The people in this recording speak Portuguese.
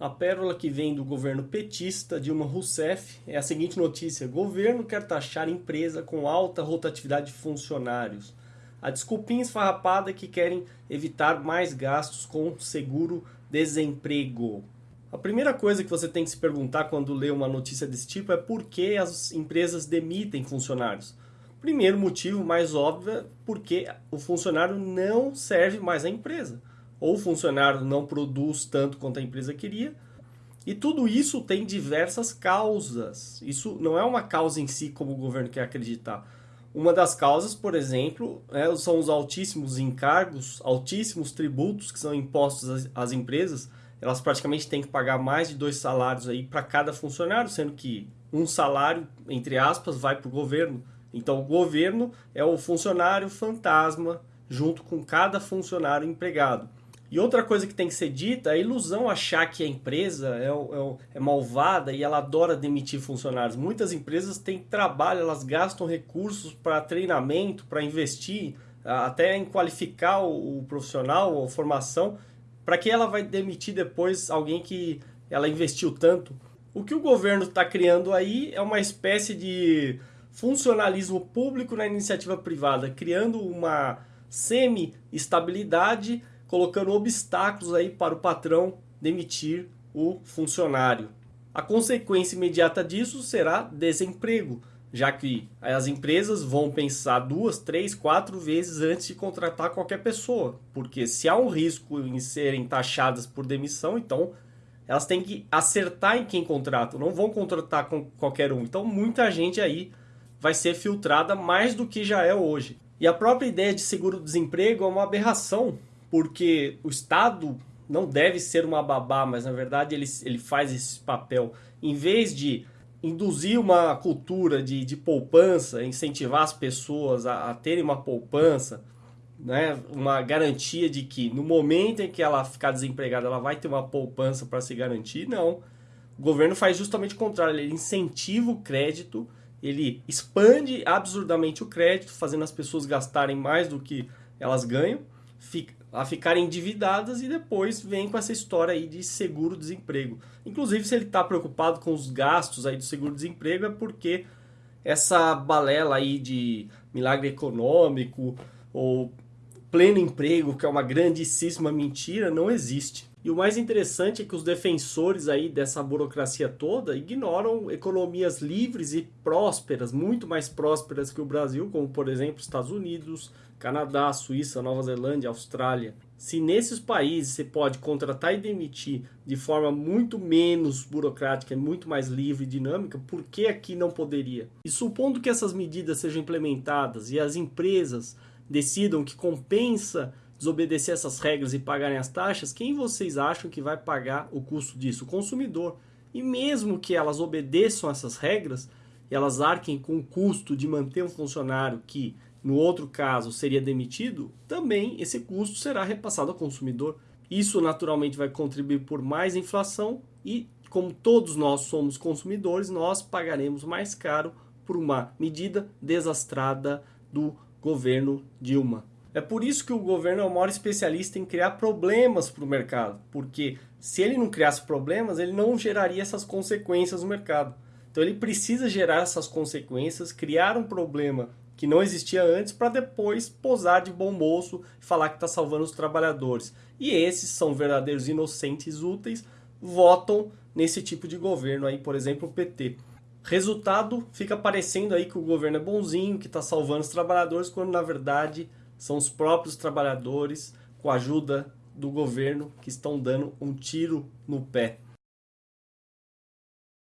A pérola que vem do governo petista Dilma Rousseff é a seguinte notícia: governo quer taxar empresa com alta rotatividade de funcionários. A desculpinha esfarrapada é que querem evitar mais gastos com seguro-desemprego. A primeira coisa que você tem que se perguntar quando lê uma notícia desse tipo é por que as empresas demitem funcionários. Primeiro motivo mais óbvio é porque o funcionário não serve mais à empresa ou o funcionário não produz tanto quanto a empresa queria. E tudo isso tem diversas causas. Isso não é uma causa em si, como o governo quer acreditar. Uma das causas, por exemplo, é, são os altíssimos encargos, altíssimos tributos que são impostos às, às empresas. Elas praticamente têm que pagar mais de dois salários aí para cada funcionário, sendo que um salário, entre aspas, vai para o governo. Então, o governo é o funcionário fantasma junto com cada funcionário empregado. E outra coisa que tem que ser dita, a ilusão achar que a empresa é, é, é, malvada e ela adora demitir funcionários. Muitas empresas têm trabalho, elas gastam recursos para treinamento, para investir, até em qualificar o, o profissional, a formação, para que ela vai demitir depois alguém que ela investiu tanto. O que o governo está criando aí é uma espécie de funcionalismo público na iniciativa privada, criando uma semi-estabilidade colocando obstáculos aí para o patrão demitir o funcionário. A consequência imediata disso será desemprego, já que as empresas vão pensar duas, três, quatro vezes antes de contratar qualquer pessoa, porque se há um risco em serem taxadas por demissão, então elas têm que acertar em quem contrata, não vão contratar com qualquer um. Então muita gente aí vai ser filtrada mais do que já é hoje. E a própria ideia de seguro-desemprego é uma aberração, porque o Estado não deve ser uma babá, mas na verdade ele, ele faz esse papel. Em vez de induzir uma cultura de, de poupança, incentivar as pessoas a, a terem uma poupança, né, uma garantia de que no momento em que ela ficar desempregada ela vai ter uma poupança para se garantir, não. O governo faz justamente o contrário, ele incentiva o crédito, ele expande absurdamente o crédito, fazendo as pessoas gastarem mais do que elas ganham, a ficarem endividadas e depois vem com essa história aí de seguro-desemprego. Inclusive, se ele está preocupado com os gastos aí do seguro-desemprego é porque essa balela aí de milagre econômico ou pleno emprego, que é uma grandíssima mentira, não existe. E o mais interessante é que os defensores aí dessa burocracia toda ignoram economias livres e prósperas, muito mais prósperas que o Brasil, como por exemplo Estados Unidos, Canadá, Suíça, Nova Zelândia, Austrália. Se nesses países você pode contratar e demitir de forma muito menos burocrática, muito mais livre e dinâmica, por que aqui não poderia? E supondo que essas medidas sejam implementadas e as empresas decidam que compensa desobedecer essas regras e pagarem as taxas, quem vocês acham que vai pagar o custo disso? O consumidor. E mesmo que elas obedeçam essas regras, elas arquem com o custo de manter um funcionário que no outro caso seria demitido, também esse custo será repassado ao consumidor. Isso naturalmente vai contribuir por mais inflação e, como todos nós somos consumidores, nós pagaremos mais caro por uma medida desastrada do governo Dilma. É por isso que o governo é o maior especialista em criar problemas para o mercado, porque se ele não criasse problemas, ele não geraria essas consequências no mercado. Então ele precisa gerar essas consequências, criar um problema que não existia antes, para depois posar de bom moço e falar que está salvando os trabalhadores. E esses são verdadeiros inocentes úteis, votam nesse tipo de governo aí, por exemplo, o PT. Resultado, fica parecendo aí que o governo é bonzinho, que está salvando os trabalhadores, quando na verdade são os próprios trabalhadores, com a ajuda do governo, que estão dando um tiro no pé.